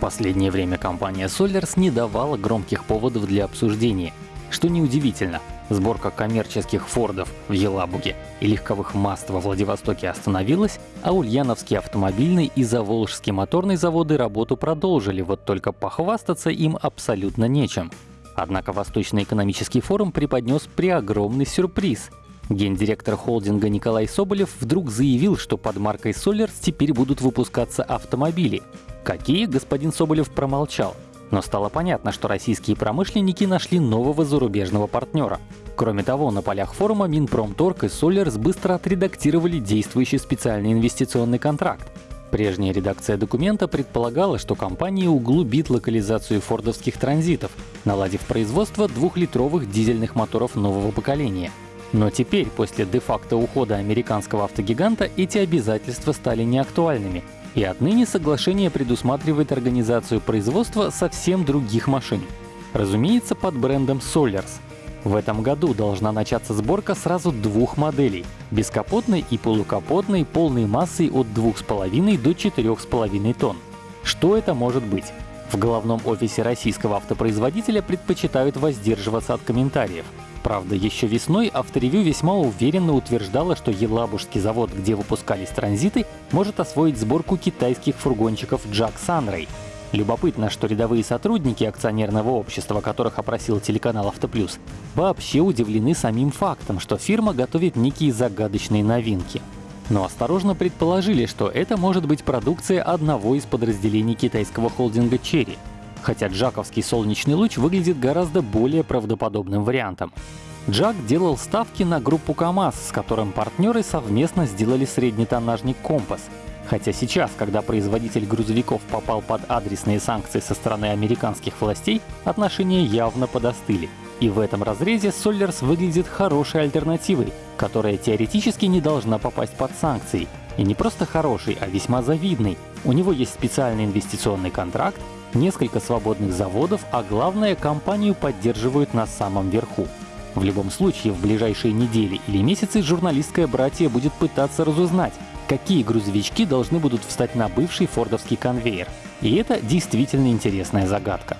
последнее время компания Solers не давала громких поводов для обсуждения. Что неудивительно, сборка коммерческих Фордов в Елабуге и легковых Маст во Владивостоке остановилась, а Ульяновский автомобильный и Заволжский моторный заводы работу продолжили, вот только похвастаться им абсолютно нечем. Однако Восточный экономический форум преподнес преогромный сюрприз. Гендиректор холдинга Николай Соболев вдруг заявил, что под маркой Solers теперь будут выпускаться автомобили. Какие, господин Соболев промолчал. Но стало понятно, что российские промышленники нашли нового зарубежного партнера. Кроме того, на полях форума Минпромторг и Solers быстро отредактировали действующий специальный инвестиционный контракт. Прежняя редакция документа предполагала, что компания углубит локализацию фордовских транзитов, наладив производство двухлитровых дизельных моторов нового поколения. Но теперь, после де-факто ухода американского автогиганта, эти обязательства стали неактуальными, и отныне соглашение предусматривает организацию производства совсем других машин. Разумеется, под брендом Solers — в этом году должна начаться сборка сразу двух моделей — бескапотной и полукапотной полной массой от 2,5 до 4,5 тонн. Что это может быть? В головном офисе российского автопроизводителя предпочитают воздерживаться от комментариев. Правда, еще весной авторевью весьма уверенно утверждало, что Елабужский завод, где выпускались транзиты, может освоить сборку китайских фургончиков Jack Sunray. Любопытно, что рядовые сотрудники акционерного общества, которых опросил телеканал «Автоплюс», вообще удивлены самим фактом, что фирма готовит некие загадочные новинки. Но осторожно предположили, что это может быть продукция одного из подразделений китайского холдинга Cherry, хотя джаковский солнечный луч выглядит гораздо более правдоподобным вариантом. Джак делал ставки на группу КАМАЗ, с которым партнеры совместно сделали среднетоннажник «Компас», Хотя сейчас, когда производитель грузовиков попал под адресные санкции со стороны американских властей, отношения явно подостыли. И в этом разрезе Solers выглядит хорошей альтернативой, которая теоретически не должна попасть под санкции. И не просто хороший, а весьма завидный. У него есть специальный инвестиционный контракт, несколько свободных заводов, а главное, компанию поддерживают на самом верху. В любом случае, в ближайшие недели или месяцы журналистское братье будет пытаться разузнать, какие грузовички должны будут встать на бывший фордовский конвейер. И это действительно интересная загадка.